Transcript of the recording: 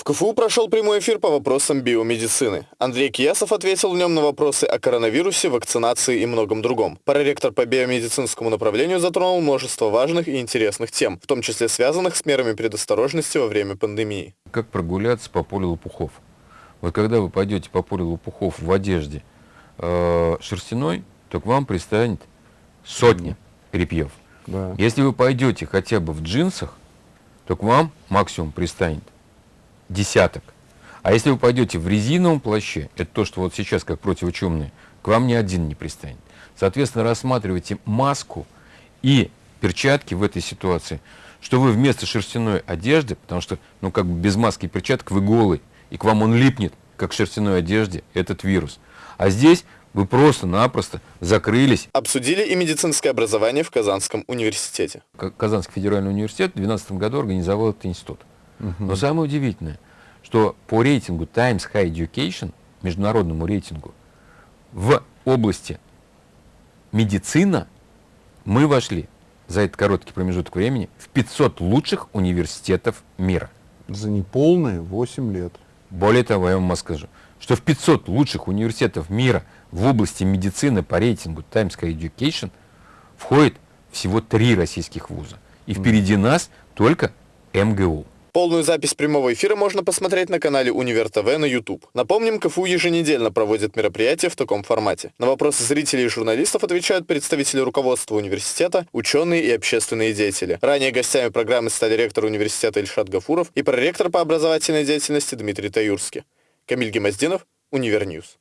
В КФУ прошел прямой эфир по вопросам биомедицины. Андрей Киясов ответил в нем на вопросы о коронавирусе, вакцинации и многом другом. Проректор по биомедицинскому направлению затронул множество важных и интересных тем, в том числе связанных с мерами предосторожности во время пандемии. Как прогуляться по полю лопухов? Вот когда вы пойдете по полю лопухов в одежде э, шерстяной, то к вам пристанет сотня перепьев. Да. Если вы пойдете хотя бы в джинсах, то к вам максимум пристанет десяток. А если вы пойдете в резиновом плаще, это то, что вот сейчас как противочумные, к вам ни один не пристанет. Соответственно, рассматривайте маску и перчатки в этой ситуации, что вы вместо шерстяной одежды, потому что, ну, как бы без маски и перчаток вы голый, и к вам он липнет, как в шерстяной одежде, этот вирус. А здесь вы просто-напросто закрылись. Обсудили и медицинское образование в Казанском университете. Казанский федеральный университет в 2012 году организовал этот институт. Но самое удивительное, что по рейтингу Times High Education, международному рейтингу, в области медицина мы вошли за этот короткий промежуток времени в 500 лучших университетов мира. За неполные 8 лет. Более того, я вам скажу, что в 500 лучших университетов мира в области медицины по рейтингу Times High Education входит всего три российских вуза. И впереди нас только МГУ. Полную запись прямого эфира можно посмотреть на канале Univer TV на YouTube. Напомним, КФУ еженедельно проводит мероприятия в таком формате. На вопросы зрителей и журналистов отвечают представители руководства университета, ученые и общественные деятели. Ранее гостями программы стали ректор университета Ильшат Гафуров и проректор по образовательной деятельности Дмитрий Таюрский. Камиль Гемоздинов, Univer News.